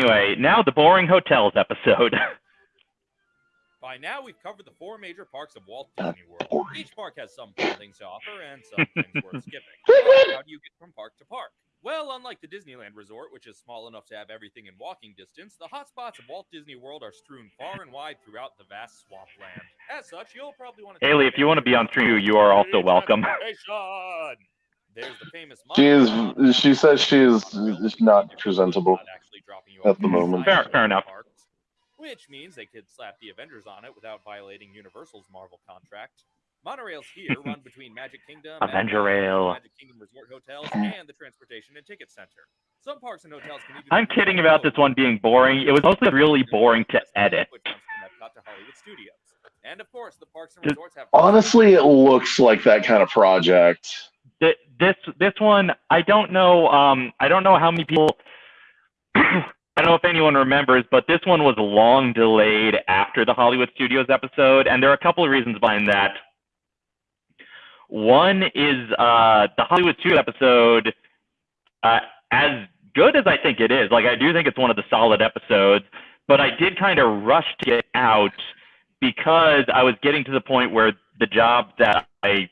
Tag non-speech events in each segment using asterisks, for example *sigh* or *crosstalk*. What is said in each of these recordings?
Anyway, now the boring hotels episode. *laughs* By now, we've covered the four major parks of Walt Disney World. Each park has some fun things to offer and some *laughs* things worth skipping. How do you get from park to park? Well, unlike the Disneyland Resort, which is small enough to have everything in walking distance, the hotspots of Walt Disney World are strewn far and wide throughout the vast swampland. As such, you'll probably want to. Haley, if you want to be on stream, you are also welcome. *laughs* Transportation! There's the famous. She is. She says she is is not presentable. Not actually dropping you at the moment. Fair- inside fair enough. parks, Which means they could slap the Avengers on it without violating Universal's Marvel contract. Monorails here *laughs* run between Magic Kingdom, Avenger Epcot, Rail. Magic Kingdom Resort hotels, and the Transportation and Ticket Center. Some parks and hotels can even. I'm kidding about this one being boring. It was mostly really boring to edit. Which runs from Epcot to Hollywood Studios. And of course, the parks and resorts have. Honestly, it looks like that kind of project. Th- This this one, I don't know. Um, I don't know how many people. *clears throat* I don't know if anyone remembers, but this one was long delayed after the Hollywood Studios episode, and there are a couple of reasons behind that. One is uh, the Hollywood Studios episode, uh, as good as I think it is. Like I do think it's one of the solid episodes, but I did kind of rush to get out because I was getting to the point where the job that I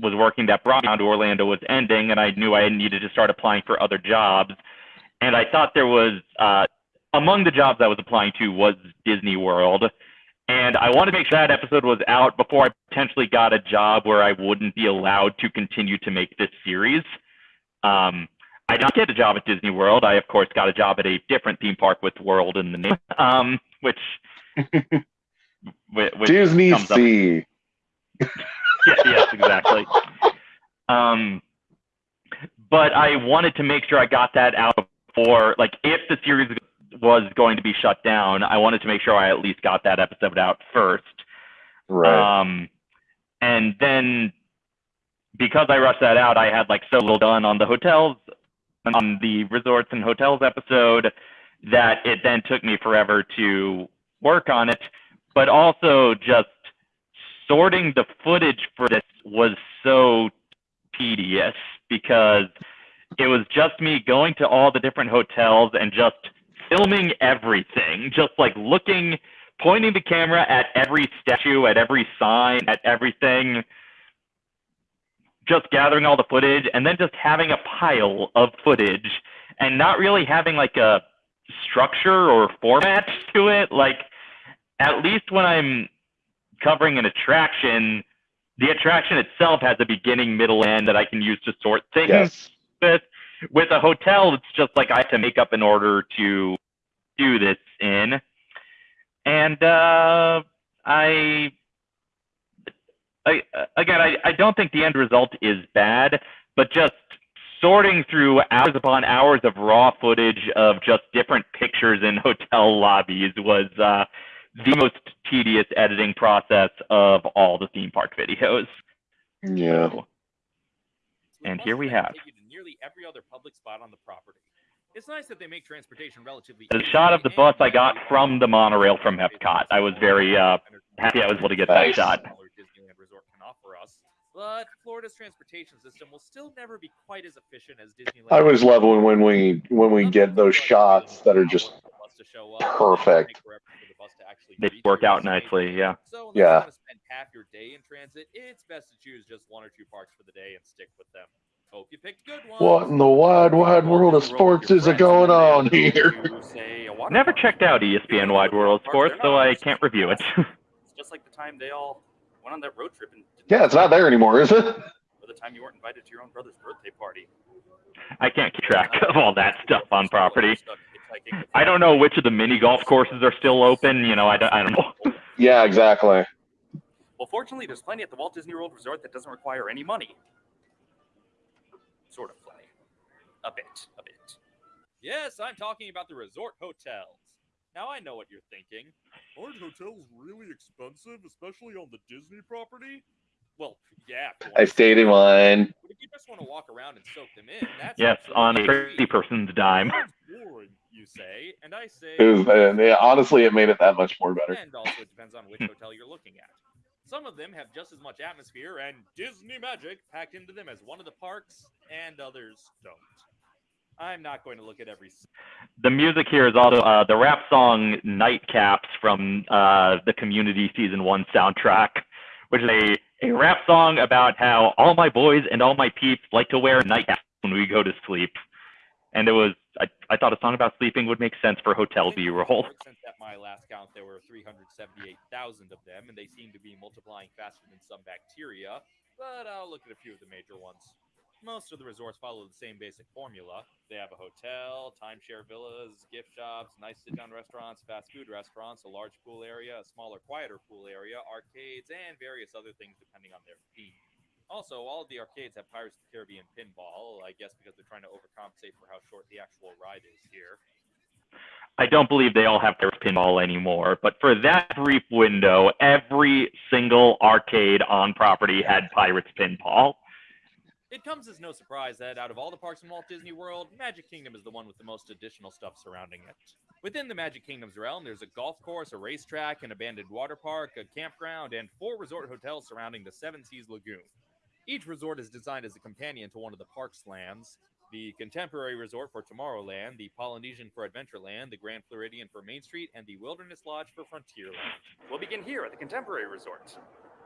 was working that brought me down to Orlando was ending, and I knew I needed to start applying for other jobs. And I thought there was uh, among the jobs I was applying to was Disney World, and I wanted to make sure that episode was out before I potentially got a job where I wouldn't be allowed to continue to make this series. Um, I did not get a job at Disney World. I, of course, got a job at a different theme park with World in the name, um, which, *laughs* which which Disney comes up- Sea. *laughs* yeah, yes, exactly. Um, but I wanted to make sure I got that out before, like, if the series was going to be shut down, I wanted to make sure I at least got that episode out first. Right. Um, and then because I rushed that out, I had like so little done on the hotels, on the resorts and hotels episode, that it then took me forever to work on it. But also just sorting the footage for this was so tedious because it was just me going to all the different hotels and just filming everything, just like looking, pointing the camera at every statue, at every sign, at everything, just gathering all the footage, and then just having a pile of footage and not really having like a structure or format to it. Like, at least when I'm covering an attraction, the attraction itself has a beginning, middle, end that I can use to sort things yes. with with a hotel it's just like i have to make up an order to do this in and uh i I, again, I, I don't think the end result is bad, but just sorting through hours upon hours of raw footage of just different pictures in *laughs* hotel lobbies was uh, the most tedious editing process of all the theme park videos. Yeah. So, And here we have. take you to nearly every other public spot on the property. It's nice that they make transportation relatively. the shot of the bus I got from the monorail from find. Epcot. I was very uh, happy I was able to get that Nice. shot. Disneyland Resort can offer us. But Florida's transportation system will still never be quite as efficient as Disneyland. I was loving when we when we get those shots that are just perfect. They work out nicely, yeah. So unless Yeah. you want to spend half your day in transit, it's best to choose just one or two parks for the day and stick with them. Hope you picked good ones. What in the wide, wide world of sports is it going on here? You say a water Never checked out ESPN Wide World Sports, so I can't review it. It's just like the time they all went on that road trip and didn't Yeah, it's not there anymore, is it? Or the time you weren't invited to your own brother's birthday party. I can't keep track of all that stuff on property. I don't know which of the mini golf courses are still open. You know, I don't, I don't know. *laughs* Yeah, exactly. Well, fortunately, there's plenty at the Walt Disney World Resort that doesn't require any money. Sort of plenty. A bit, a bit. Yes, I'm talking about the resort hotels. Now I know what you're thinking. Aren't hotels really expensive, especially on the Disney property? Well, yeah. I stayed in one. But if you just want to walk around and soak them in, that's Yes, on a absolutely crazy person's dime. Boring, you say, and I say. It was, uh, yeah, honestly, it made it that much more better. And also, it depends on which *laughs* hotel you're looking at. Some of them have just as much atmosphere and Disney magic packed into them as one of the parks, and others don't. I'm not going to look at every. The music here is also uh, the rap song "Nightcaps" from uh, the Community Season One soundtrack, which is a a rap song about how all my boys and all my peeps like to wear nightcaps when we go to sleep. And it was, I, I thought a song about sleeping would make sense for Hotel B roll. Since at my last count, there were 378,000 of them, and they seem to be multiplying faster than some bacteria. But I'll look at a few of the major ones. Most of the resorts follow the same basic formula. They have a hotel, timeshare villas, gift shops, nice sit down restaurants, fast food restaurants, a large pool area, a smaller, quieter pool area, arcades, and various other things depending on their theme. Also, all of the arcades have Pirates of the Caribbean pinball, I guess because they're trying to overcompensate for how short the actual ride is here. I don't believe they all have their pinball anymore, but for that brief window, every single arcade on property had Pirates pinball. It comes as no surprise that out of all the parks in Walt Disney World, Magic Kingdom is the one with the most additional stuff surrounding it. Within the Magic Kingdom's realm, there's a golf course, a racetrack, an abandoned water park, a campground, and four resort hotels surrounding the Seven Seas Lagoon. Each resort is designed as a companion to one of the park's lands. The Contemporary Resort for Tomorrowland, the Polynesian for Adventureland, the Grand Floridian for Main Street, and the Wilderness Lodge for Frontierland. We'll begin here at the Contemporary Resort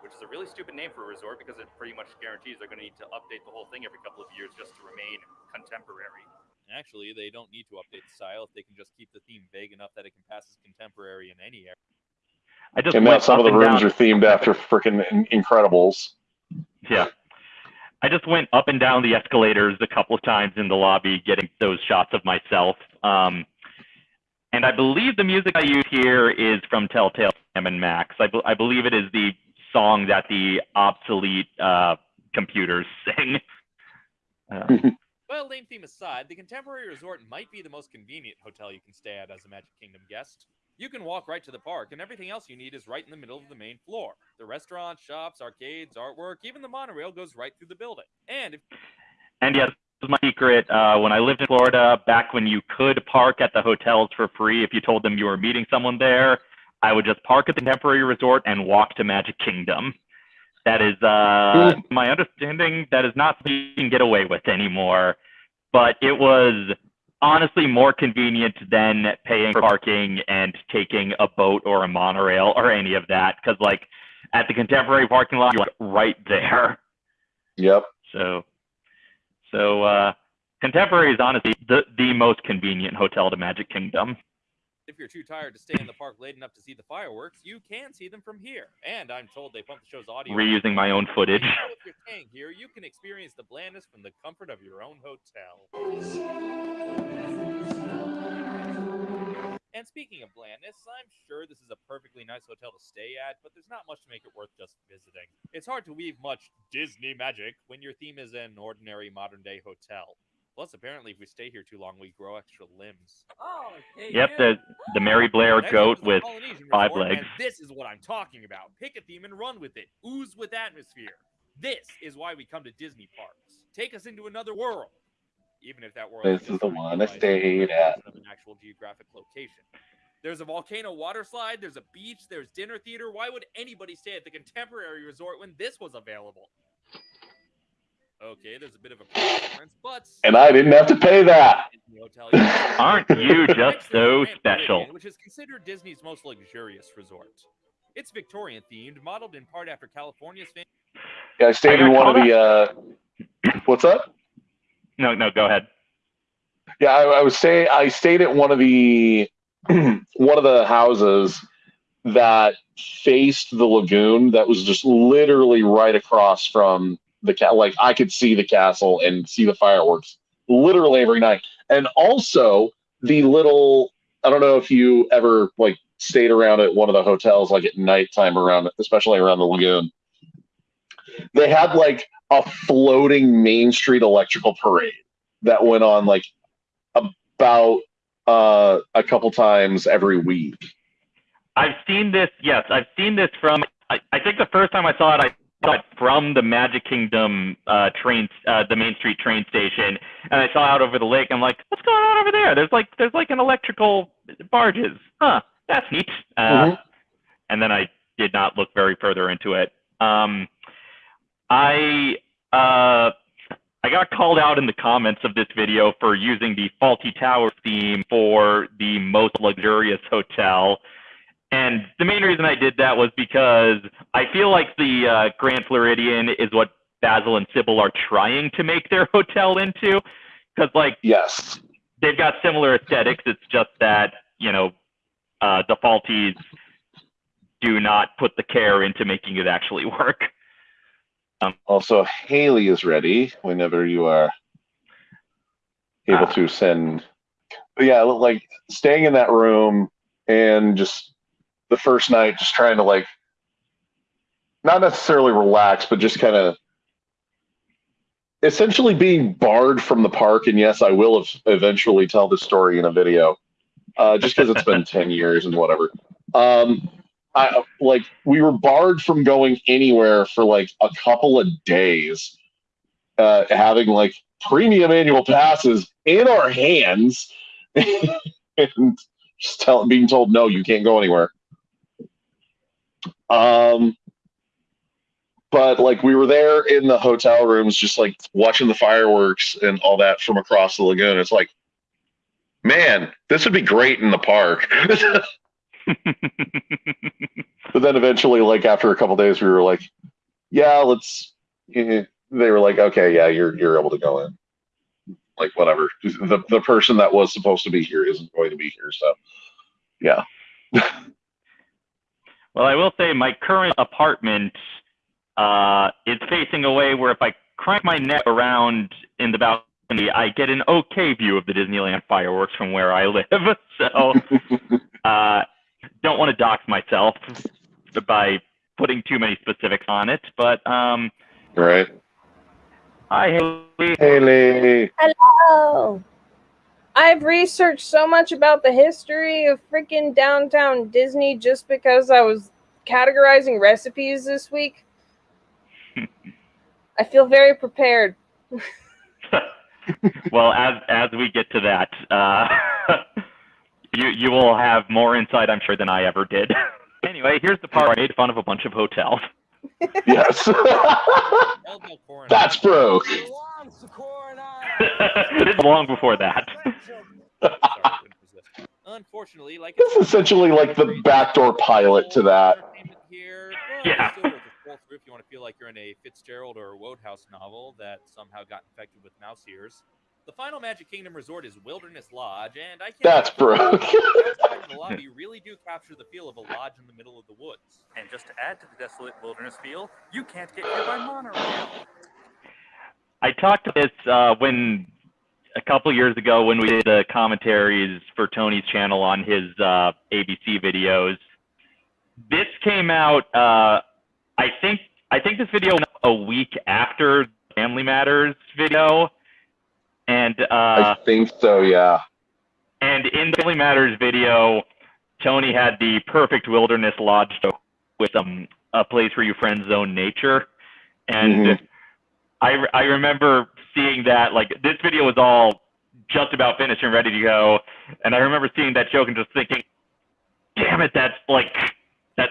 which is a really stupid name for a resort because it pretty much guarantees they're going to need to update the whole thing every couple of years just to remain contemporary. Actually, they don't need to update the style if they can just keep the theme vague enough that it can pass as contemporary in any area. I just and now some of the rooms down. are themed after freaking Incredibles. Yeah. I just went up and down the escalators a couple of times in the lobby getting those shots of myself. Um, and I believe the music I use here is from Telltale Sam and Max. I, be- I believe it is the song that the obsolete uh, computers *laughs* sing. Uh, *laughs* well, lame theme aside, the Contemporary Resort might be the most convenient hotel you can stay at as a Magic Kingdom guest. You can walk right to the park, and everything else you need is right in the middle of the main floor. The restaurants, shops, arcades, artwork, even the monorail goes right through the building. And if and yes, this is my secret. Uh, when I lived in Florida, back when you could park at the hotels for free if you told them you were meeting someone there, I would just park at the temporary resort and walk to Magic Kingdom. That is uh, my understanding. That is not something you can get away with anymore. But it was honestly more convenient than paying for parking and taking a boat or a monorail or any of that. Because like at the contemporary parking lot, you're right there. Yep. So, so uh, contemporary is honestly the the most convenient hotel to Magic Kingdom. If you're too tired to stay in the park late enough to see the fireworks, you can see them from here. And I'm told they pump the show's audio. Reusing my own footage. So if you're staying here, you can experience the blandness from the comfort of your own hotel. And speaking of blandness, I'm sure this is a perfectly nice hotel to stay at, but there's not much to make it worth just visiting. It's hard to weave much Disney magic when your theme is an ordinary modern day hotel. Plus, apparently, if we stay here too long, we grow extra limbs. Oh, hey, Yep, you. the the Mary Blair goat with five Resort, legs. This is what I'm talking about. Pick a theme and run with it. Ooze with atmosphere. This is why we come to Disney parks. Take us into another world. Even if that world This is the one I stayed at. Of an actual geographic location. There's a volcano water slide. There's a beach. There's dinner theater. Why would anybody stay at the Contemporary Resort when this was available? Okay, there's a bit of a difference, but And I didn't have to pay that. Disney Hotel, you- *laughs* Aren't you just so special? Which is considered Disney's most luxurious resort. It's Victorian themed, modeled in part after California's famous. Yeah, I stayed I in one of the. Uh, *laughs* what's up? No, no, go ahead. Yeah, I, I was saying I stayed at one of the *clears throat* one of the houses that faced the lagoon. That was just literally right across from the cat. Like I could see the castle and see the fireworks literally every night. And also the little. I don't know if you ever like stayed around at one of the hotels like at nighttime around, especially around the lagoon. They had like a floating Main Street electrical parade that went on like about uh, a couple times every week. I've seen this. Yes, I've seen this from. I, I think the first time I saw it, I it from the Magic Kingdom uh, train, uh, the Main Street train station, and I saw out over the lake. I'm like, what's going on over there? There's like there's like an electrical barges. Huh, that's neat. Uh, Mhm. And then I did not look very further into it. Um, I uh, I got called out in the comments of this video for using the Fawlty Tower theme for the most luxurious hotel. And the main reason I did that was because I feel like the uh, Grand Floridian is what Basil and Sybil are trying to make their *laughs* hotel into. Because, like, Yes. they've got similar aesthetics. It's just that, you know, uh, the Fawltys do not put the care into making it actually *laughs* work. Also, Haley is ready whenever you are able Ah. to send. But yeah, like staying in that room and just the first night, just trying to like, not necessarily relax, but just kind of essentially being barred from the park. And yes, I will ev- eventually tell the story in a video, uh, just because it's been *laughs* 10 years and whatever. Um, I like we were barred from going anywhere for like a couple of days, uh, having like premium annual passes in our hands, *laughs* and just tell, being told no, you can't go anywhere. Um, but like we were there in the hotel rooms, just like watching the fireworks and all that from across the lagoon. It's like, man, this would be great in the park. *laughs* But then eventually, like after a couple days, we were like, "Yeah, let's." *laughs* They were like, "Okay, yeah, you're you're able to go in." Like whatever. The the person that was supposed to be here isn't going to be here, so yeah. *laughs* Well, I will say my current apartment uh, is facing away where if I crank my neck around in the balcony, I get an okay view of the Disneyland fireworks from where I live. *laughs* So, *laughs* uh, don't want to dox myself by putting too many specifics on it. But um, Right. hi, Haley. Haley. Hello. I've researched so much about the history of freaking downtown Disney just because I was categorizing recipes this week. *laughs* I feel very prepared. *laughs* well, as as we get to that, uh, *laughs* you you will have more insight, I'm sure, than I ever did. anyway, here's the part where I made fun of a bunch of hotels. Yes. El Del Coronado. That's bro. This is long before that. Sorry, I couldn't resist. Unfortunately, like This is essentially like the backdoor pilot to that. Here, well, Yeah. it's still worth a scroll through if you want to feel like you're in a Fitzgerald or a Wodehouse novel that somehow got infected with mouse ears. The final Magic Kingdom resort is Wilderness Lodge, and I can't. That's broke. The lobby *laughs* really do capture the feel of a lodge in the middle of the woods. And just to add to the desolate wilderness feel, you can't get here by monorail. I talked to this uh, when a couple years ago when we did the commentaries for Tony's channel on his uh, ABC videos. This came out. Uh, I think I think this video went a week after Family Matters video, and uh, I think so, yeah. and in the Family Matters video, Tony had the perfect wilderness lodge with um, a place where you friend zone nature, and Mhm. I I remember seeing that like this video was all just about finished and ready to go, and I remember seeing that joke and just thinking, "Damn it, that's like that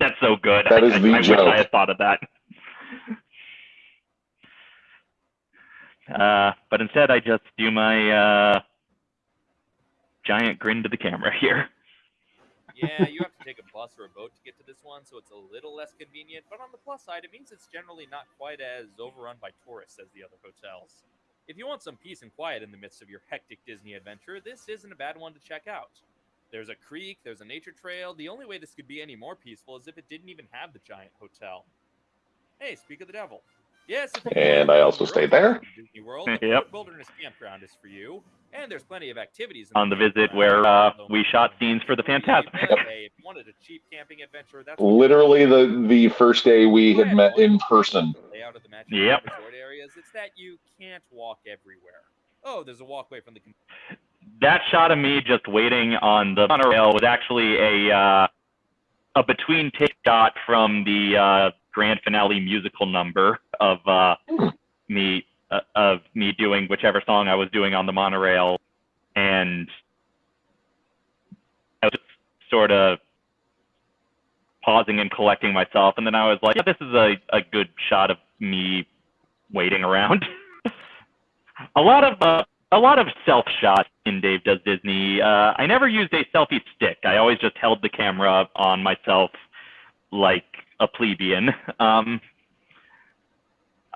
that's so good." That I, is I- the I wish. I had thought of that. Uh, but instead, I just do my uh, giant grin to the camera *laughs* here. Yeah, you have to take a bus or a boat to get to this one, so it's a little less convenient. But on the plus side, it means it's generally not quite as overrun by tourists as the other hotels. If you want some peace and quiet in the midst of your hectic Disney adventure, this isn't a bad one to check out. There's a creek, there's a nature trail. The only way this could be any more peaceful is if it didn't even have the giant hotel. Hey, speak of the devil. Yes, if you And I also stayed there. Disney World, *laughs* Yep. Fort Wilderness Campground is for you, and there's plenty of activities On the visit where uh, we shot scenes for the Fantasmic. Hey, if you wanted a cheap camping adventure, that's Literally the the first day we had met in person. Layout of the Magic Yep. Resort areas. It's that you can't walk everywhere. Oh, there's a walkway from the. that shot of me just waiting on the monorail was actually a uh, a between take shot from the uh, grand finale musical number of uh, me uh, of me doing whichever song I was doing on the monorail, and I was just sort of pausing and collecting myself, and then I was like, yeah, this is a, a good shot of me waiting around. *laughs* a lot of uh, a lot of self shots in Dave Does Disney. Uh, I never used a selfie stick. I always just held the camera on myself like a plebeian. *laughs* Um,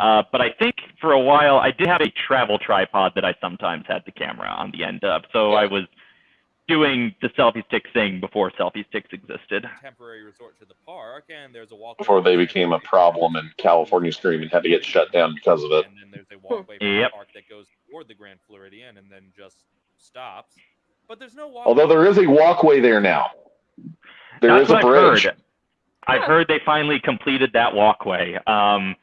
uh, but I think for a while I did have a travel tripod that I sometimes had the camera on the end of. So I was doing the selfie stick thing before selfie sticks existed. Temporary resort to the park, and there's a walk Before they became a problem and California Stream and had to get shut down because of it. And then there's a walkway from Yep. the park that goes toward the Grand Floridian and then just stops. But there's no walkway. Although there is a walkway there now. There That's is a bridge. I've heard. I've heard they finally completed that walkway. Um,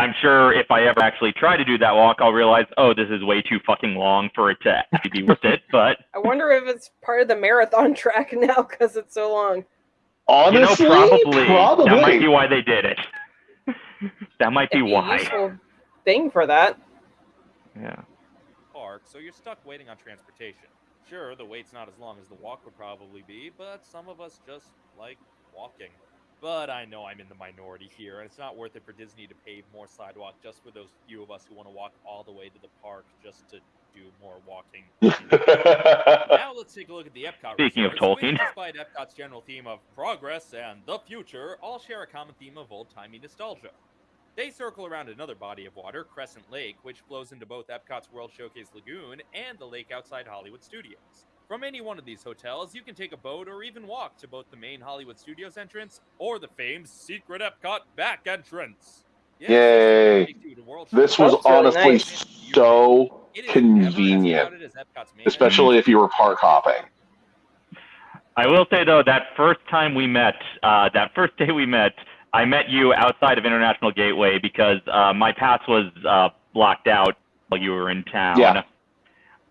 I'm sure if I ever actually try to do that walk, I'll realize, oh, this is way too fucking long for it to actually be worth it. But *laughs* I wonder if it's part of the marathon *laughs* track now because it's so long. Honestly, you know, probably, probably. that might be why they did it. *laughs* that might be be why. useful thing for that. Yeah. park, so you're stuck waiting on transportation. Sure, the wait's not as long as the walk would probably be, but some of us just like walking. But I know I'm in the minority here, and it's not worth it for Disney to pave more sidewalk just for those few of us who want to walk all the way to the park just to do more walking. *laughs* now let's take a look at the Epcot. Speaking of Tolkien. which, despite Epcot's general theme of progress and the future, all share a common theme of old-timey nostalgia. They circle around another body of water, Crescent Lake, which flows into both Epcot's World Showcase Lagoon and the lake outside Hollywood Studios. From any one of these hotels, you can take a boat or even walk to both the main Hollywood Studios entrance or the famed secret Epcot back entrance. Yes, Yay. take you to World this was honestly nice. so It is as convenient, as especially if you were park hopping. I will say though, that first time we met, uh, that first day we met, I met you outside of International Gateway because uh, my pass was uh, blocked out while you were in town. Yeah.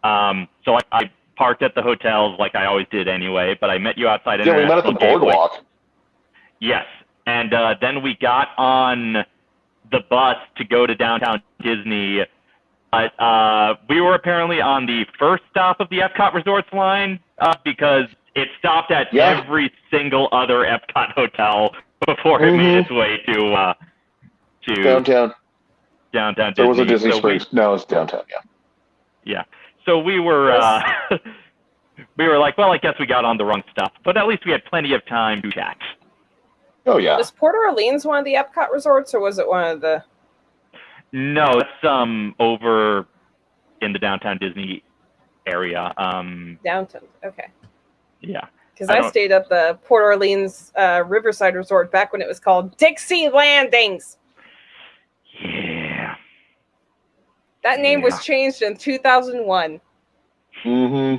Um, so I, I parked at the hotels like I always did anyway, but I met you outside Yeah, we met at the Gateway. boardwalk. Yes, and uh, then we got on the bus to go to downtown Disney. But uh, we were apparently on the first stop of the Epcot Resorts line uh, because it stopped at Yeah. every single other Epcot hotel before it Mhm. made its way to uh, to Downtown. downtown Disney. There was a Disney So we- Springs. No, it's downtown. Yeah. Yeah. So we were uh, *laughs* we were like, well, I guess we got on the wrong stuff, but at least we had plenty of time to chat. Oh yeah. Was Port Orleans one of the Epcot resorts, or was it one of the? No, it's um over in the downtown Disney area. Um, Downtown. Okay. yeah. Because I I, stayed at the Port Orleans uh, Riverside Resort back when it was called Dixie Landings. Yeah. That name Yeah. was changed in 2001. hmm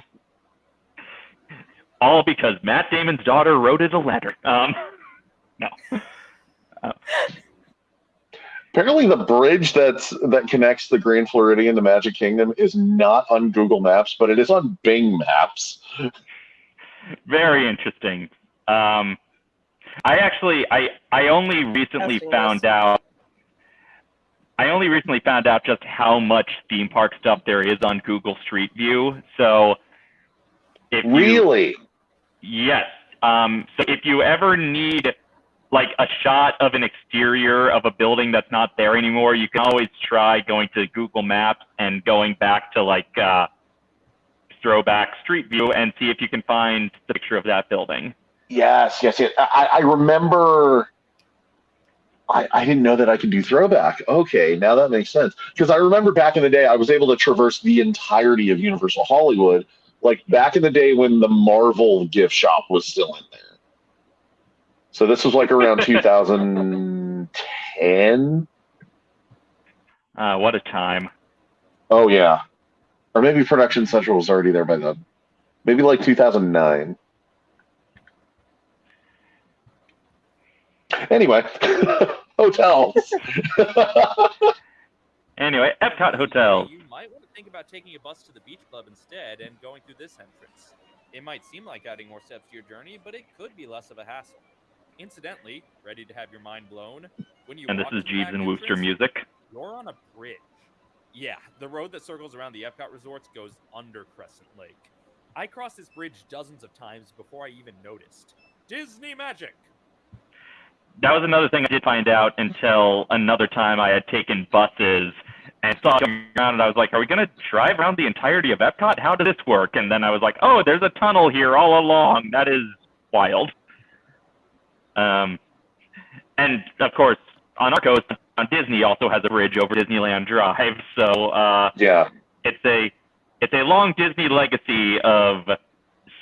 All because Matt Damon's daughter wrote it a letter. Um, *laughs* no. *laughs* Apparently, the bridge that's that connects the Grand Floridian to Magic Kingdom is not on Google Maps, but it is on Bing Maps. *laughs* Very interesting. Um, I actually, I, I only recently found out. I only recently found out just how much theme park stuff there is on Google Street View. So, if you, Really? Yes. Um, so if you ever need like a shot of an exterior of a building that's not there anymore, you can always try going to Google Maps and going back to like uh, throwback Street View and see if you can find the picture of that building. Yes, yes, yes. I, I remember. I, I didn't know that I could do throwback. Okay, now that makes sense. Because I remember back in the day, I was able to traverse the entirety of Universal Hollywood, like back in the day when the Marvel gift shop was still in there. So this was like around *laughs* 2010. Uh, what a time. Oh yeah, or maybe Production Central was already there by then. Maybe like 2009. Anyway, *laughs* hotels. Anyway, Epcot Hotel. You might want to think about taking a bus to the beach club instead and going through this entrance. It might seem like adding more steps to your journey, but it could be less of a hassle. Incidentally, ready to have your mind blown? When you And this is to Jeeves and Wooster entrance, music. You're on a bridge. Yeah, the road that circles around the Epcot resorts goes under Crescent Lake. I crossed this bridge dozens of times before I even noticed. Disney magic! That was another thing I did find out until another time I had taken buses and saw around, and I was like, "Are we gonna drive around the entirety of Epcot? How does this work?" And then I was like, "Oh, there's a tunnel here all along. That is wild." Um, and of course, on our coast, on Disney also has a bridge over Disneyland Drive, so uh, Yeah. it's a it's a long Disney legacy of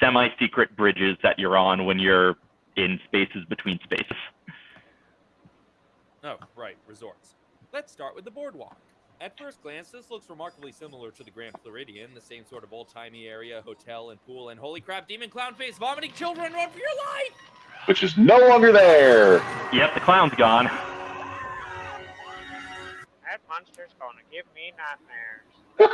semi-secret bridges that you're on when you're in spaces between spaces. Oh, right, resorts. Let's start with the boardwalk. At first glance, this looks remarkably similar to the Grand Floridian, the same sort of old-timey area, hotel and pool, and holy crap, demon clown face, vomiting children, run for your life! Which is no longer there. Yep, the clown's gone. That monster's gonna give me nightmares.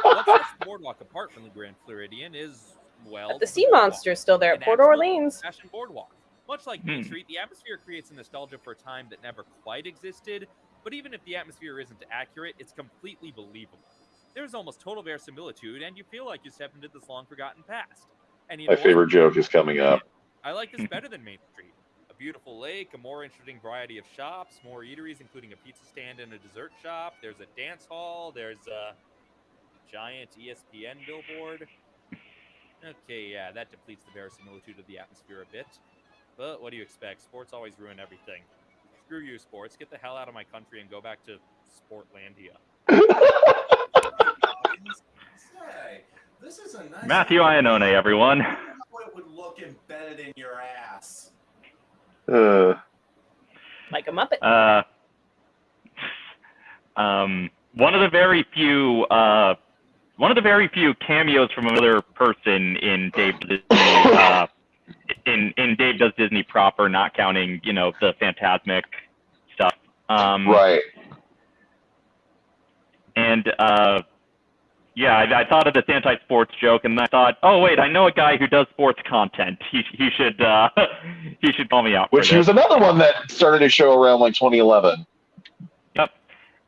What's sets the *laughs* boardwalk apart from the Grand Floridian is, well, But the sea boardwalk. monster's still there at Port Orleans. Boardwalk. Much like Main Hmm. Street, the atmosphere creates a nostalgia for a time that never quite existed, but even if the atmosphere isn't accurate, it's completely believable. There's almost total verisimilitude, and you feel like you stepped into this long forgotten past. And you My know what? favorite joke is coming up. I like this *laughs* better than Main Street. A beautiful lake, a more interesting variety of shops, more eateries, including a pizza stand and a dessert shop. There's a dance hall. There's a giant ESPN billboard. Okay, yeah, that depletes the verisimilitude of the atmosphere a bit. But what do you expect? Sports always ruin everything. Screw you, sports. Get the hell out of my country and go back to Sportlandia. This is a nice Matthew Iannone, everyone. How it would look embedded in your ass. *sighs* Uh, Like a Muppet. Uh, um, one of the very few, uh, one of the very few cameos from another person in Dave Disney, uh, in in Dave Does Disney proper, not counting you know the Fantasmic stuff. Um, right. And uh, yeah, I, I thought of this anti-sports joke, and I thought, oh wait, I know a guy who does sports content. He he should uh, *laughs* he should call me out. Which was another one that started a show around like 2011.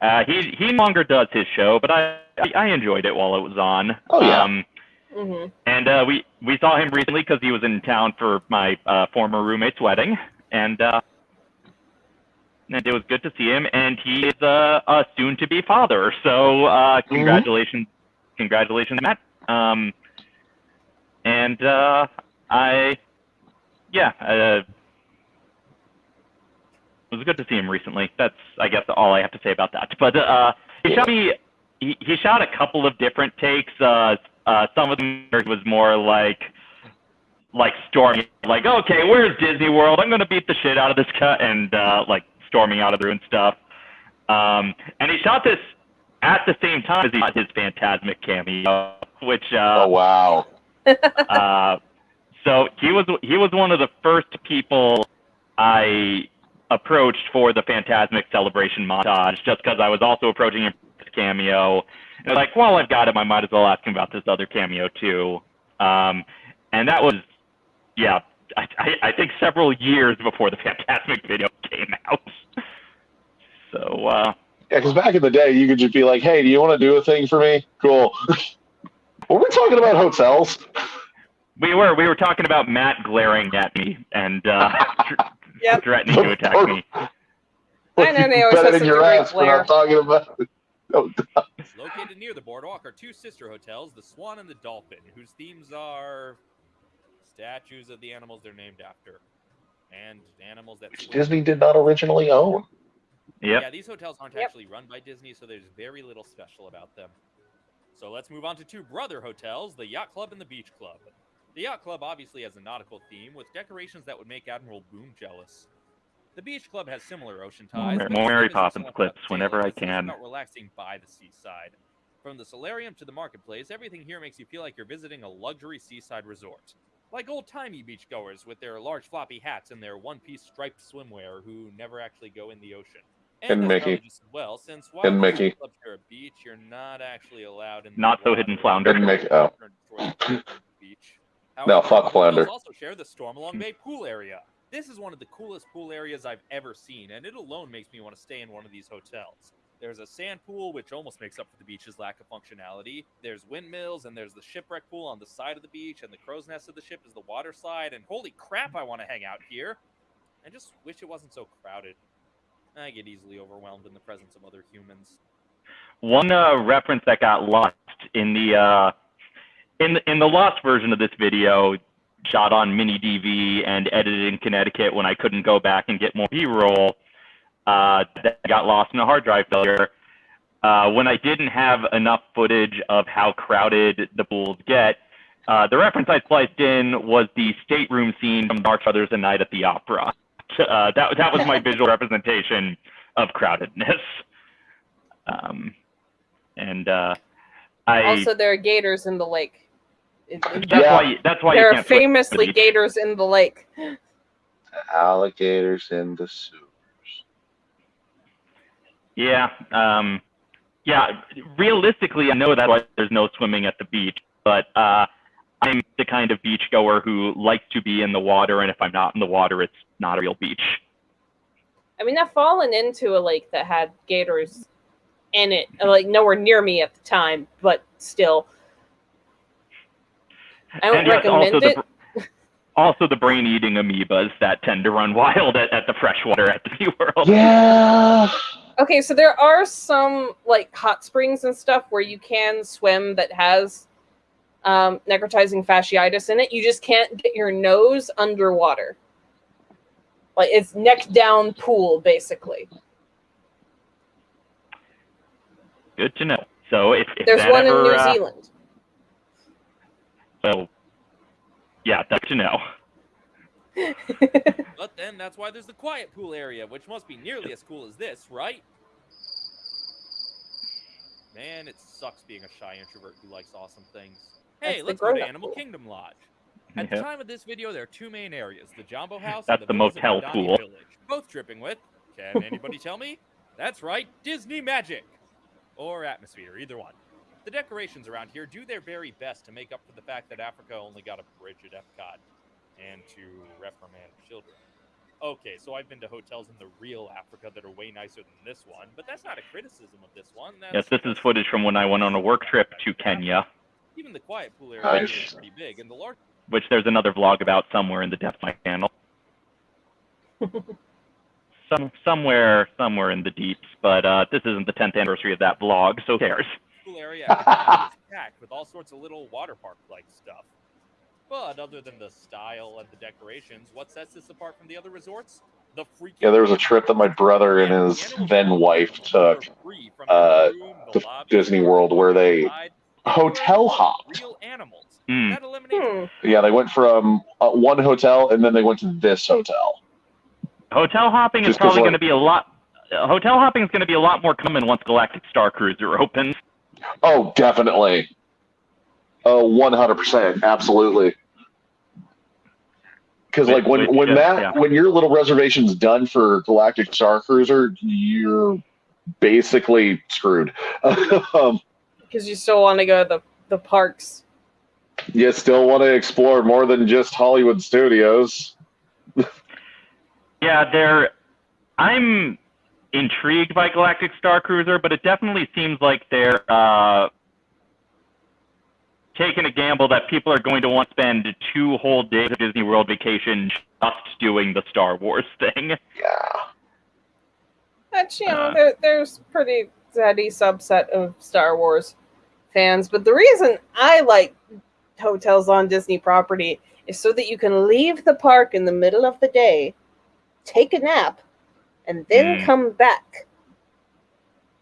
Uh, he he longer does his show, but I I enjoyed it while it was on. Oh, yeah. Um, hmm and uh, we we saw him recently because he was in town for my uh, former roommate's wedding, and uh, and it was good to see him. And he is uh, a soon-to-be father, so uh, congratulations, congratulations, Matt. Um, and uh, I, yeah, uh, it was good to see him recently. That's I guess all I have to say about that. But uh, he shot me. He, he shot a couple of different takes. Uh, uh, some of them was more like like storming, like okay, where's Disney World? I'm gonna beat the shit out of this cut, and uh, like storming out of there and stuff. Um, and he shot this at the same time as he shot his Fantasmic cameo, which uh, Oh wow. *laughs* uh, so he was he was one of the first people I approached for the Fantasmic celebration montage, just because I was also approaching him for his cameo. And like, well, I've got him. I might as well ask him about this other cameo too. Um, and that was, yeah, I, I, I think several years before the Fantasmic video came out. *laughs* So uh, Yeah, because back in the day, you could just be like, "Hey, do you want to do a thing for me? Cool." *laughs* Were we talking about hotels? we were we were talking about Matt glaring at me and uh, *laughs* Yep. threatening to attack me. I know they always Better have in your such a great ass for not talking about. Located near the boardwalk are two sister hotels, the Swan and the Dolphin, whose themes are statues of the animals they're named after, and animals that swim. Disney did not originally own. Yep. Yeah, these hotels aren't Yep. actually run by Disney, so there's very little special about them. So let's move on to two brother hotels, the Yacht Club and the Beach Club. The Yacht Club obviously has a nautical theme with decorations that would make Admiral Boom jealous. The Beach Club has similar ocean More ties. Mar- but more Mary Poppins so much about clips whenever I as it is can. About relaxing by the seaside. From the solarium to the marketplace, everything here makes you feel like you're visiting a luxury seaside resort. Like old timey beachgoers with their large floppy hats and their one piece striped swimwear who never actually go in the ocean. And that's Mickey. as well, since while And most Mickey. clubs share a beach, you're not actually allowed in the Not so hidden flounder. And Mickey- oh. Destroy the. No, fuck flounder. Also share the Stormalong Bay pool area. This is one of the coolest pool areas I've ever seen, and it alone makes me want to stay in one of these hotels. There's a sand pool, which almost makes up for the beach's lack of functionality. There's windmills, and there's the shipwreck pool on the side of the beach, and the crow's nest of the ship is the water slide. And holy crap, I want to hang out here. I just wish it wasn't so crowded. I get easily overwhelmed in the presence of other humans. one uh, reference that got lost in the uh, in the, in the lost version of this video, shot on mini DV and edited in Connecticut when I couldn't go back and get more B-roll, uh, that got lost in a hard drive failure. Uh, when I didn't have enough footage of how crowded the pools get, uh, the reference I spliced in was the stateroom scene from Marx Brothers: A Night at the Opera. Uh, that that was my *laughs* visual representation of crowdedness. Um, and uh, I Also, there are gators in the lake. It- it- that's Yeah. why you, that's why there are can't swim the famously beach. gators in the lake. Alligators in the sewers. Yeah. Um, yeah. Realistically, I know that's why there's no swimming at the beach, but uh, I'm the kind of beachgoer who likes to be in the water, and if I'm not in the water, it's not a real beach. I mean, I've fallen into a lake that had gators in it, like nowhere near me at the time, but still. I don't And yes, recommend also it. the also the brain-eating amoebas that tend to run *laughs* wild at, at the freshwater at Disney *laughs* World. Yeah. Okay, so there are some like hot springs and stuff where you can swim that has um, necrotizing fasciitis in it. You just can't get your nose underwater. Like it's neck down pool, basically. Good to know. So if, if There's that one in New uh, Zealand. So yeah, that's to know. *laughs* But then that's why there's the quiet pool area, which must be nearly as cool as this, right? Man, it sucks being a shy introvert who likes awesome things. Hey, the let's go to Animal pool. Kingdom Lodge. At the time of this video, there are two main areas: the Jambo *laughs* House That's and the the, motel Madani pool. Village, both dripping with. Can anybody *laughs* tell me? That's right, Disney magic or atmosphere, either one. The decorations around here do their very best to make up for the fact that Africa only got a bridge at Epcot and to reprimand children. Okay, so I've been to hotels in the real Africa that are way nicer than this one, but that's not a criticism of this one. That's Yes, this is footage from when I went on a work trip to Kenya, Even the quiet pool area Nice. here is pretty big, and the large which there's another vlog about somewhere in the depths of my channel. *laughs* Some somewhere somewhere in the deeps, but uh, this isn't the 10th anniversary of that vlog, so who cares? Pool area at the *laughs* packed with all sorts of little water park like stuff. But other than the style and the decorations, what sets this apart from the other resorts? The freaking Yeah, there was a trip that my brother and his then wife took uh, to Disney World where they hotel hopped. Real animals. That Hmm. Yeah, they went from uh, one hotel and then they went to this hotel. Hotel hopping is probably like- going to be a lot. uh, Hotel hopping is going to be a lot more common once Galactic Star Cruiser opens. Oh, definitely. Oh, one hundred percent, absolutely. Because like when Which- when which, uh, that yeah. when your little reservation's done for Galactic Star Cruiser, you're basically screwed. *laughs* um, Because you still want to go to the, the parks. you still want to explore more than just Hollywood Studios. *laughs* Yeah, they're. I'm intrigued by Galactic Star Cruiser, but it definitely seems like they're uh, taking a gamble that people are going to want to spend two whole days of Disney World vacation just doing the Star Wars *laughs* thing. Yeah. Which, you know, Uh. there, there's pretty steady subset of Star Wars fans. But the reason I like hotels on Disney property is so that you can leave the park in the middle of the day, take a nap, and then Mm. come back.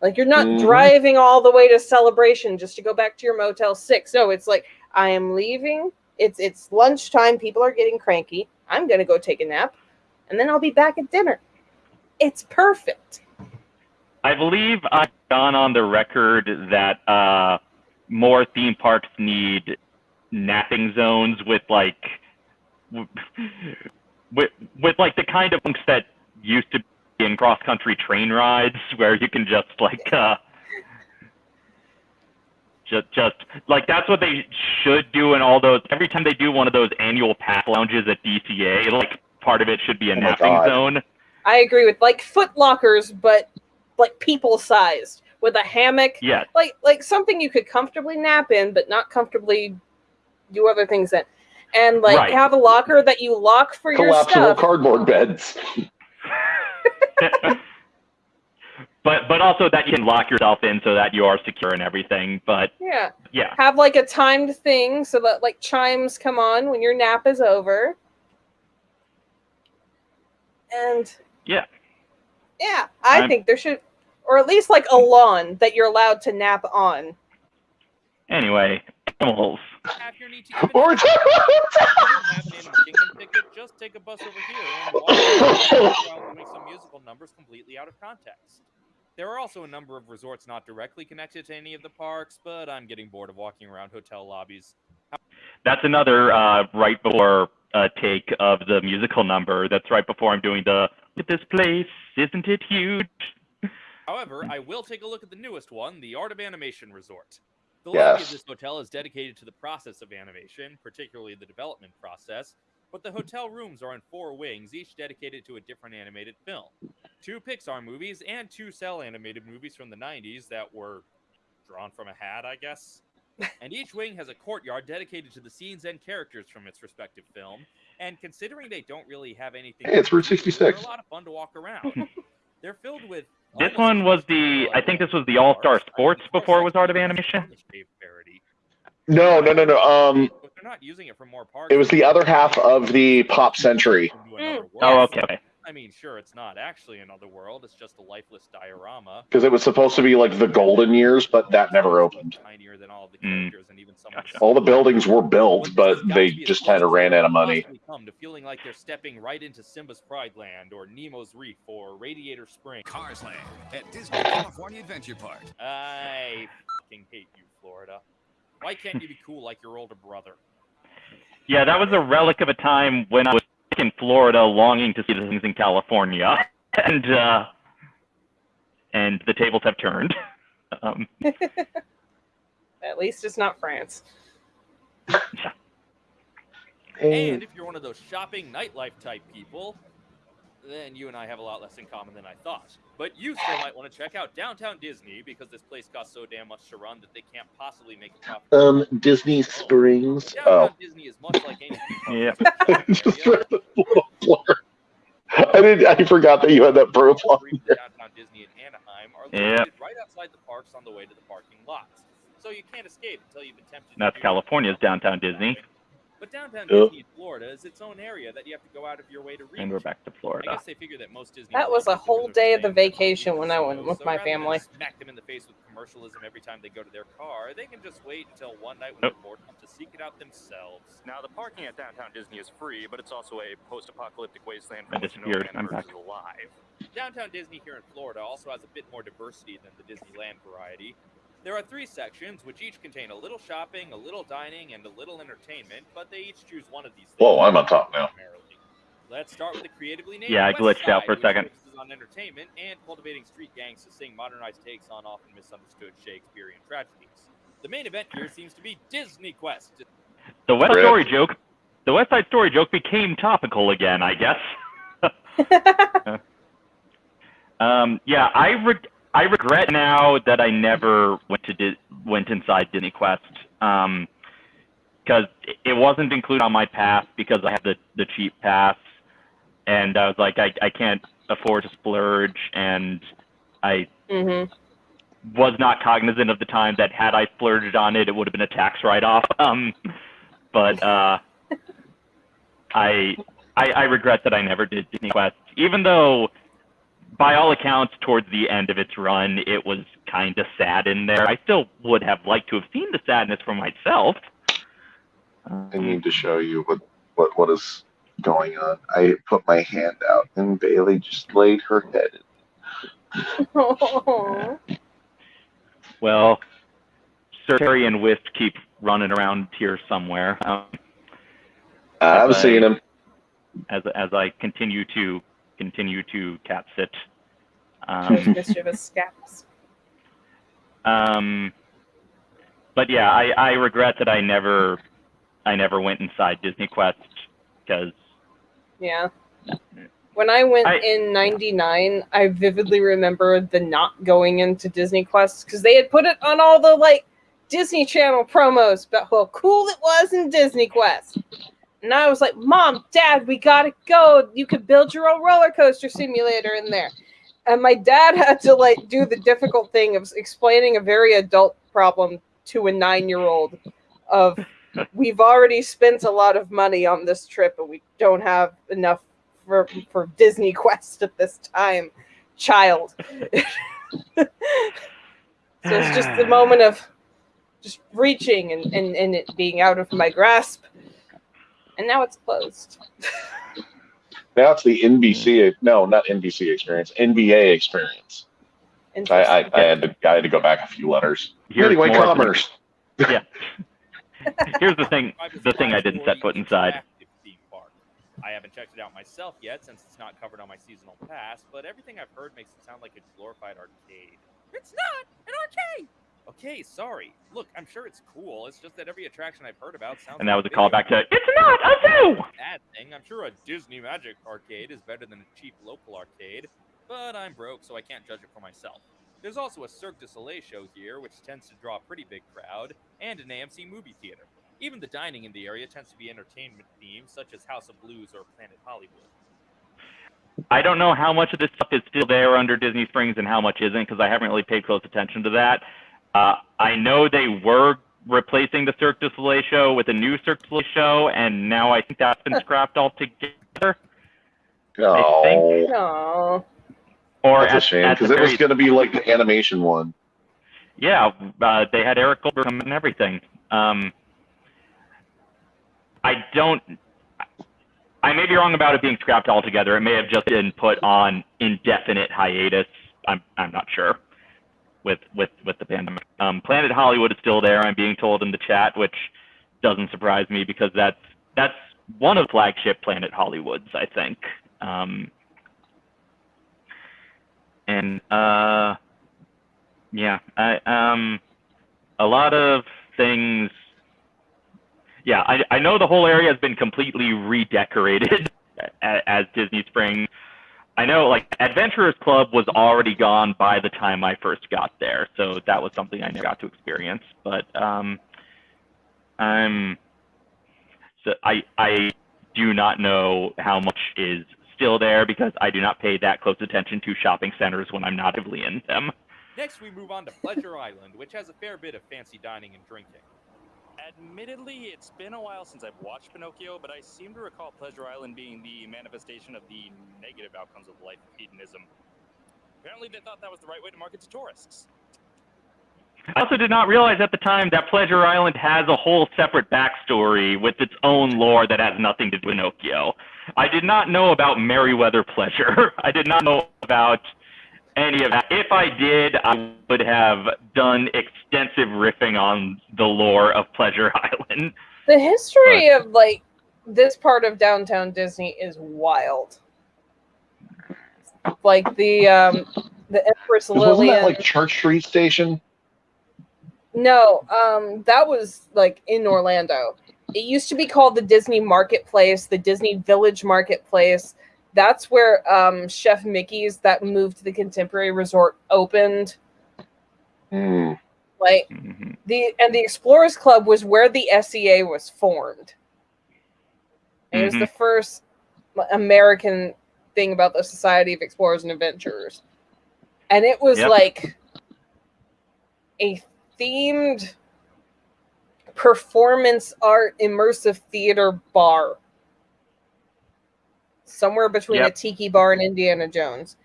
Like you're not Mhm. driving all the way to celebration just to go back to your motel six. No, it's like I am leaving. It's it's lunchtime. People are getting cranky. I'm gonna go take a nap, and then I'll be back at dinner. It's perfect. I believe I've gone on the record that uh, more theme parks need napping zones with like *laughs* with with like the kind of that used to be in cross country train rides *laughs* where you can just like uh just just like that's what they should do in all those every time they do one of those annual pass lounges at DCA like part of it should be a Oh napping God. zone I agree with like foot lockers, but like people sized with a hammock, Yeah. like like something you could comfortably nap in, but not comfortably do other things in, and like Right. have a locker that you lock for your Collapsible stuff. cardboard beds. *laughs* but but also that you can lock yourself in so that you are secure and everything. But Yeah. yeah, Have like a timed thing so that like chimes come on when your nap is over. And Yeah. Yeah, I I'm- think there should or at least like a lawn that you're allowed to nap on. anyway, animals. Have your need to give Or an If you don't have an Animal *laughs* Kingdom ticket, just take a bus over here and walk around while *laughs* doing some musical numbers completely out of context. There are also a number of resorts not directly connected to any of the parks, but I'm getting bored of walking around hotel lobbies. That's another uh, right before uh, take of the musical number. That's right before I'm doing the look at this place, isn't it huge? However, I will take a look at the newest one, the Art of Animation Resort. The lobby of this hotel is dedicated to the process of animation, particularly the development process, but the hotel rooms are in four wings, each dedicated to a different animated film. Two Pixar movies and two cel animated movies from the 90s that were drawn from a hat, I guess. *laughs* And each wing has a courtyard dedicated to the scenes and characters from its respective film. And considering they don't really have anything, Hey, it's Route do, 66. They're a lot of fun to walk around. *laughs* They're filled with. This one was the, I think this was the All Star Sports before it was Art of Animation. No, no, no, no. Um, But they're not using it for more parks. it was the other half of the Pop Century. Mm. Oh, Yes. okay. Okay. I mean, sure, it's not actually another world. It's just a lifeless diorama. Because it was supposed to be like the golden years, but that never opened. Tinier than all of the Mm. and even some Gotcha. All the buildings were built, but this has got they to be as just kind of ran out of money. Come to feeling like they're stepping right into Simba's Pride Land or Nemo's Reef or Radiator Spring. Cars Land at Disney California Adventure Park. I fucking hate you, Florida. Why can't you be cool like your older brother? Yeah, that was a relic of a time when I was in Florida longing to see the things in California. *laughs* And uh and the tables have turned. *laughs* Um, *laughs* At least it's not France. And if you're one of those shopping nightlife type people, then you and I have a lot less in common than I thought. But you still might want to check out Downtown Disney because this place costs so damn much to run that they can't possibly make a profit. Um, Disney Springs. Downtown Oh, Disney is much like any *laughs* Yeah. park *laughs* just read the little *laughs* blur. I did. I forgot that you had that profile. Streets Downtown Disney in Anaheim are Yeah. located right outside the parks on the way to the parking lots. So you can't escape until you've attempted to that's do California's downtown Disney. But downtown Yeah. Disney Florida is its own area that you have to go out of your way to reach. And we're back to I Florida. guess they figure that most Disney. That was a whole day of the staying there for vacation when I went with so my family. Smack them in the face with commercialism every time they go to their car. They can just wait until one night when Nope. they're bored enough to seek it out themselves. Now, the parking at Downtown Disney is free, but it's also a post-apocalyptic wasteland I from which no disappeared. I'm man emerges back. alive. Downtown Disney here in Florida also has a bit more diversity than the Disneyland variety. There are three sections, which each contain a little shopping, a little dining, and a little entertainment, but they each choose one of these. Whoa, I'm on top now. Let's start with the creatively named Yeah, I West glitched out for a second. on entertainment and cultivating street gangs to sing modernized takes on often misunderstood Shakespearean tragedies. The main event here seems to be Disney Quest. The West Rip. Story joke. The West Side Story joke became topical again, I guess. *laughs* *laughs* Um, yeah, I re- I regret now that I never went to Di- went inside Disney Quest because it wasn't included on my pass because I had the the cheap pass, and I was like, I I can't afford to splurge, and I hmm was not cognizant of the time that had I splurged on it, it would have been a tax write-off. *laughs* Um, but uh, *laughs* I, I I regret that I never did Disney Quest, even though by all accounts, towards the end of its run, it was kind of sad in there. I still would have liked to have seen the sadness for myself. I need to show you what what what is going on. I put my hand out, and Bailey just laid her head. *laughs* Well, Sir Terry and Wisp keep running around here somewhere. Um, I've Bye-bye. seen him. as as I continue to continue to cat sit. Um, Mischievous scabs. um, but yeah, I, I regret that I never I never went inside Disney Quest because Yeah. When I went I- in 99, I vividly remember the not going into Disney Quest because they had put it on all the like Disney Channel promos about how cool it was in Disney Quest. And I was like, Mom, Dad, we gotta go. You could build your own roller coaster simulator in there. and my dad had to like do the difficult thing of explaining a very adult problem to a nine-year-old of we've already spent a lot of money on this trip and we don't have enough for for Disney *laughs* Quest at this time, child. *laughs* so it's just the ah. moment of just reaching and, and, and it being out of my grasp. And now it's closed. Now it's the NBC, no, not NBC experience, NBA experience. I, I, I had to I had to go back a few letters. Here's anyway, more- commerce. *laughs* *laughs* Here's the thing. The thing I didn't set foot inside. interactive theme park. I haven't checked it out myself yet since it's not covered on my seasonal pass, but everything I've heard makes it sound like a glorified arcade. It's not an arcade. Okay, sorry. Look, I'm sure it's cool. It's just that every attraction I've heard about sounds. And that was a callback to "It's not a zoo." bad thing. I'm sure a Disney Magic arcade is better than a cheap local arcade, but I'm broke, so I can't judge it for myself. There's also a Cirque du Soleil show here, which tends to draw a pretty big crowd, and an AMC movie theater. Even the dining in the area tends to be entertainment themed, such as House of Blues or Planet Hollywood. I don't know how much of this stuff is still there under Disney Springs and how much isn't because I haven't really paid close attention to that. Uh, I know they were replacing the Cirque du Soleil show with a new Cirque du Soleil show, and now I think that's been scrapped altogether. No, No. Or that's a shame because it was going to be like the animation one. Yeah, uh, they had Eric Goldberg come and everything. Um, I don't. I may be wrong about it being scrapped altogether. It may have just been put on indefinite hiatus. I'm I'm not sure. With with with the pandemic, um, Planet Hollywood is still there. I'm being told in the chat, which doesn't surprise me because that's that's one of flagship Planet Hollywoods, I think. Um, and uh, yeah, I um a lot of things yeah, I I know the whole area has been completely redecorated *laughs* as, as Disney Springs. I know like Adventurers Club was already gone by the time I first got there, so that was something I never got to experience. But um I'm so I I do not know how much is still there because I do not pay that close attention to shopping centers when I'm not actively in them. Next, we move on to Pleasure Island, which has a fair bit of fancy dining and drinking. Admittedly, it's been a while since I've watched Pinocchio, but I seem to recall Pleasure Island being the manifestation of the negative outcomes of life of hedonism. Apparently, they thought that was the right way to market to tourists. I also did not realize at the time that Pleasure Island has a whole separate backstory with its own lore that has nothing to do with Pinocchio. I did not know about Merriweather Pleasure. *laughs* I did not know about any of that. If I did, I would have done extensive riffing on the lore of Pleasure *laughs* Island. The history of like this part of downtown Disney is wild. Like the um the Empress Wasn't that like Church Street Station? No, um, that was like in Orlando. It used to be called the Disney Marketplace, the Disney Village Marketplace. That's where um, Chef Mickey's that moved to the Contemporary Resort opened. Hmm. Like Mhm. the and the Explorers Club was where the SEA was formed. It was the first American thing about the Society of Explorers and Adventurers. And it was Yep. like a themed performance art immersive theater bar. Somewhere between a tiki bar and Indiana Jones.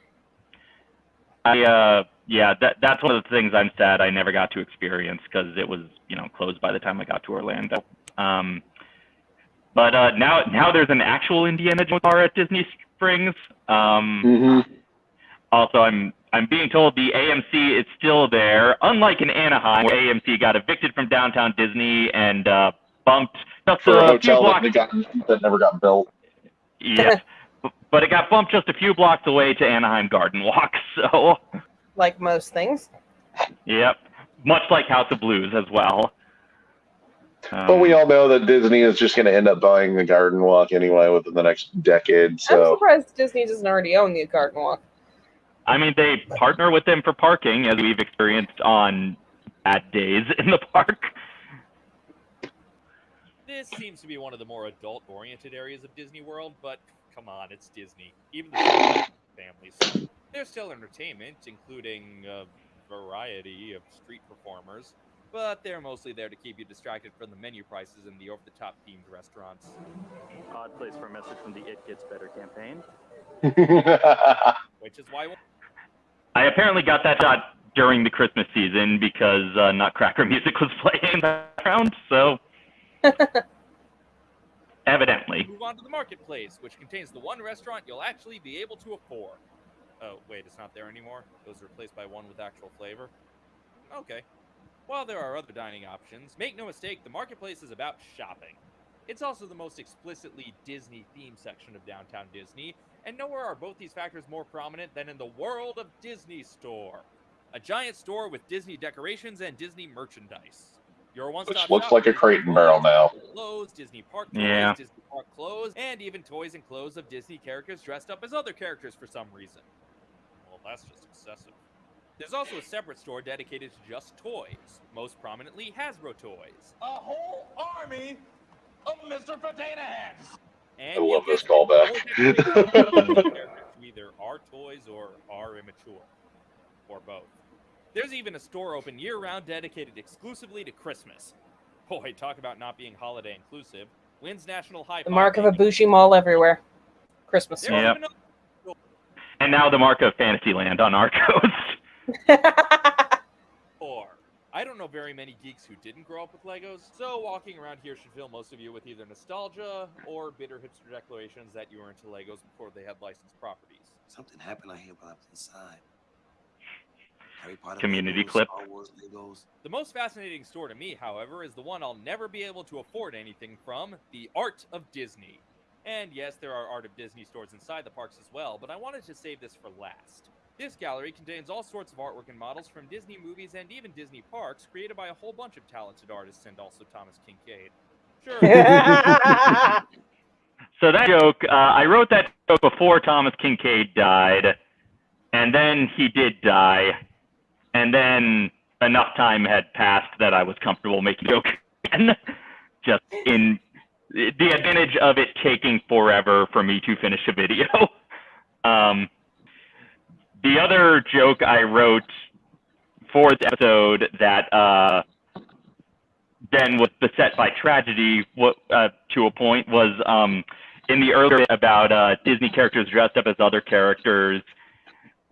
I uh yeah, that that's one of the things I'm sad I never got to experience because it was you know closed by the time I got to Orlando. Um, but uh, now now there's an actual Indiana Jones bar at Disney Springs. Um, Mm-hmm. also, I'm I'm being told the AMC is still there, unlike in Anaheim where AMC got evicted from downtown Disney and uh, bumped just For a a few hotel that, blocks. got, that never got built. Yeah, *laughs* but it got bumped just a few blocks away to Anaheim Garden Walk. *laughs* So. Like most things. Yep. Much like House of Blues as well. Um, But we all know that Disney is just going to end up buying the Garden Walk anyway within the next decade. I'm So surprised Disney doesn't already own the Garden Walk. I mean, they partner with them for parking, as we've experienced on bad days in the *laughs* park. This seems to be one of the more adult-oriented areas of Disney World, but come on, it's Disney. Even the *coughs* families. There's still entertainment, including a variety of street performers, but they're mostly there to keep you distracted from the menu prices in the over-the-top themed restaurants. Odd place for a message from the It Gets Better campaign. *laughs* Which is why I apparently got that shot during the Christmas season because uh, Nutcracker *laughs* music was playing in the background. So *laughs* evidently, move on to the marketplace, which contains the one restaurant you'll actually be able to afford. Oh, wait, it's not there anymore? It was replaced by one with actual flavor? Okay. While there are other dining options, make no mistake, the marketplace is about shopping. It's also the most explicitly Disney themed section of downtown Disney, and nowhere are both these factors more prominent than in the World of Disney store. A giant store with Disney decorations and Disney merchandise. Your one-stop Which looks like a for crate and barrel now. Clothes, Disney park toys, Yeah. Disney park clothes, and even toys and clothes of Disney characters dressed up as other characters for some reason. Well, that's just excessive. There's also a separate store dedicated to just toys, most prominently Hasbro toys. A whole army of Mr. Potato Heads. And I love this callback. *laughs* decorations of *laughs* characters who either are toys or are immature, or both. There's even a store open year-round dedicated exclusively to Christmas. Boy, talk about not being holiday inclusive. Wins National High The mark of a Baking- Bushi mall everywhere. Christmas. There's Yep. even and now the mark of Fantasyland on our coast. *laughs* Or, I don't know very many geeks who didn't grow up with Legos, so walking around here should fill most of you with either nostalgia or bitter hipster declarations that you were into Legos before they had licensed properties. Something happened out here while I was inside. Harry Potter Community Legos, clip. Star Wars Legos. The most fascinating store to me, however, is the one I'll never be able to afford anything from the Art of Disney. And yes, there are Art of Disney stores inside the parks as well, but I wanted to save this for last. This gallery contains all sorts of artwork and models from Disney movies and even Disney parks, created by a whole bunch of talented artists and also Thomas Kinkade. Sure. *laughs* So that joke, uh, I wrote that joke before Thomas Kinkade died, and then he did die, and then enough time had passed that I was comfortable making the joke again. *laughs* Just in the advantage of it taking forever for me to finish a video. *laughs* Um, the other joke I wrote for the episode that uh, then was beset by tragedy what, uh, to a point was um, in the earlier about uh, Disney characters dressed up as other characters.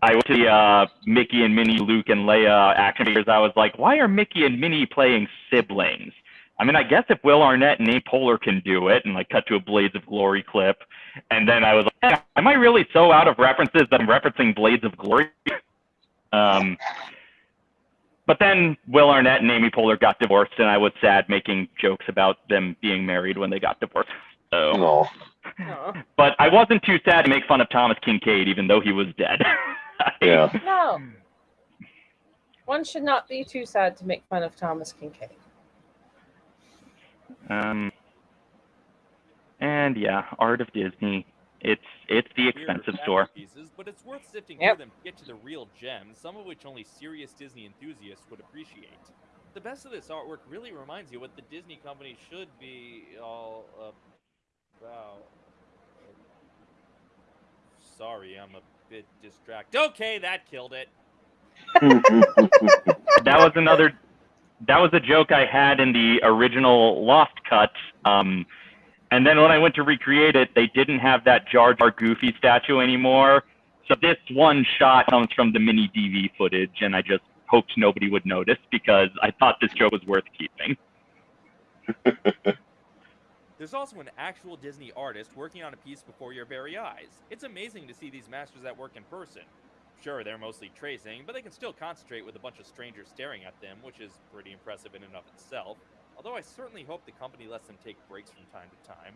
I went to the uh, Mickey and Minnie, Luke and Leia action figures. I was like, why are Mickey and Minnie playing siblings? I mean, I guess if Will Arnett and Amy Poehler can do it, and like cut to a Blades of Glory clip, and then I was like, "Eh, am I really so out of references that I'm referencing Blades of Glory? *laughs* um, but then Will Arnett and Amy Poehler got divorced, and I was sad making jokes about them being married when they got divorced. So, No. *laughs* But I wasn't too sad to make fun of Thomas Kinkade, even though he was dead. *laughs* Yeah. *laughs* No. One should not be too sad to make fun of Thomas Kinkade. Um, and yeah, Art of Disney. It's it's the expensive store. masterpieces, but it's worth sifting Yep. through them to get to the real gems, some of which only serious Disney enthusiasts would appreciate. The best of this artwork really reminds you what the Disney company should be all about. Sorry, I'm a bit distracted. Okay, that killed it. *laughs* That was another. That was a joke I had in the original Lost cut. Um, and then when I went to recreate it, they didn't have that Jar Jar Goofy statue anymore. So this one shot comes from the mini DV footage, and I just hoped nobody would notice because I thought this joke was worth keeping. *laughs* There's also an actual Disney artist working on a piece before your very eyes. It's amazing to see these masters at work in person. Sure, they're mostly tracing, but they can still concentrate with a bunch of strangers staring at them, which is pretty impressive in and of itself. Although I certainly hope the company lets them take breaks from time to time.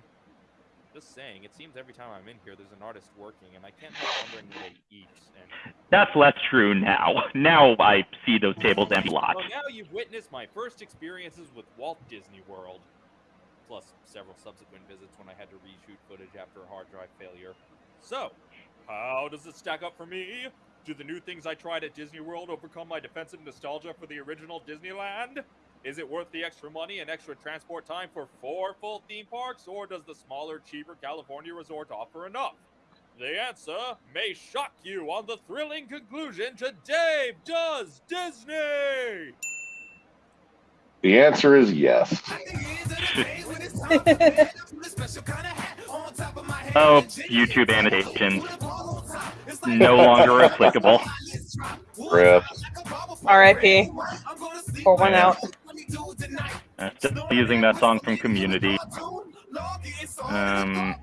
Just saying, it seems every time I'm in here there's an artist working, and I can't help wondering when they eat. And That's less true now. Now I see those tables empty lots. well, now you've witnessed my first experiences with Walt Disney World, plus several subsequent visits when I had to reshoot footage after a hard drive failure. So, how does it stack up for me? Do the new things I tried at Disney World overcome my defensive nostalgia for the original Disneyland? Is it worth the extra money and extra transport time for four full theme parks, or does the smaller, cheaper California resort offer enough? The answer may shock you on the thrilling conclusion to Dave Does Disney. The answer is yes. *laughs* Oh, YouTube annotations. No longer applicable. Rip. R.I.P. Pour one out. Uh, Still using that song from Community. Um,